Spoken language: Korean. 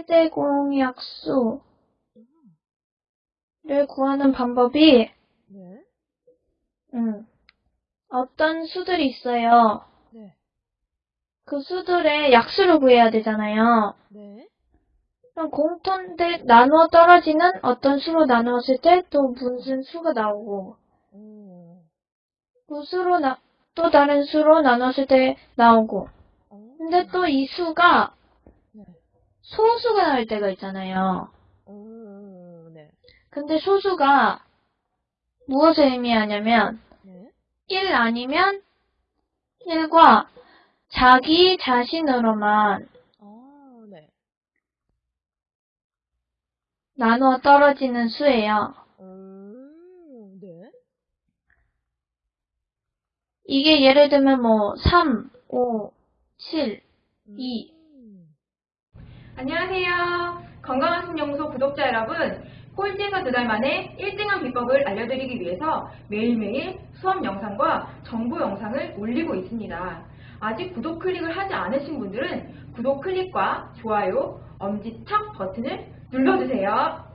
최대 공약수를 구하는 방법이 네. 음, 어떤 수들이 있어요. 네. 그 수들의 약수를 구해야 되잖아요. 네. 그럼 공통대 나누어 떨어지는 어떤 수로 나누었을 때 또 무슨 수가 나오고 오. 그 수로 나, 또 다른 수로 나눴을 때 나오고 오. 근데 또 이 수가 네. 소수가 나올 때가 있잖아요. 오. 네. 근데 소수가 무엇을 의미하냐면 네. 1 아니면 1과 자기 자신으로만 아, 네. 나누어 떨어지는 수예요. 오. 네. 이게 예를 들면 뭐 3, 5, 7, 2. 음. 안녕하세요. 건강한 신연구소 구독자 여러분. 꼴찌에서 두 달 만에 1등한 비법을 알려드리기 위해서 매일매일 수업 영상과 정보 영상을 올리고 있습니다. 아직 구독 클릭을 하지 않으신 분들은 구독 클릭과 좋아요, 엄지척 버튼을 눌러주세요.